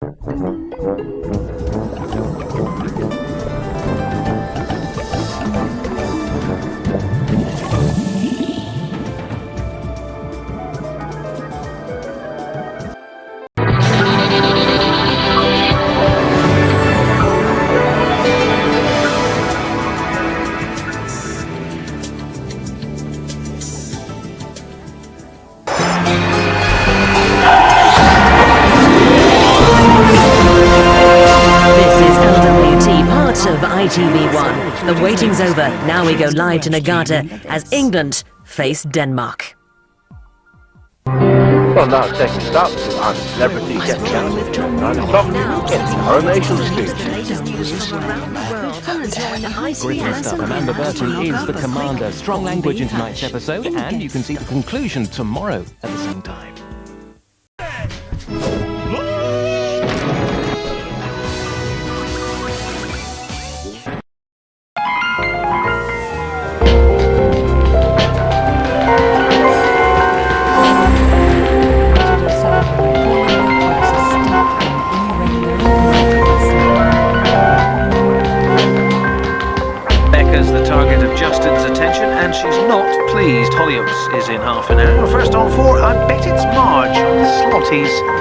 Thank you. Of ITV1. The waiting's over. Now we go live to Niigata as England face Denmark. Well, now it's taking stop to on celebrity get chance. Nine o'clock in Coronation Street. Greetings, stuff. Amanda Burton is the commander. Strong language in tonight's episode, and you can see the conclusion tomorrow at the same time. Of Justin's attention, and she's not pleased. Hollyoaks is in half an hour. First on four, I bet it's Marge on Slotties.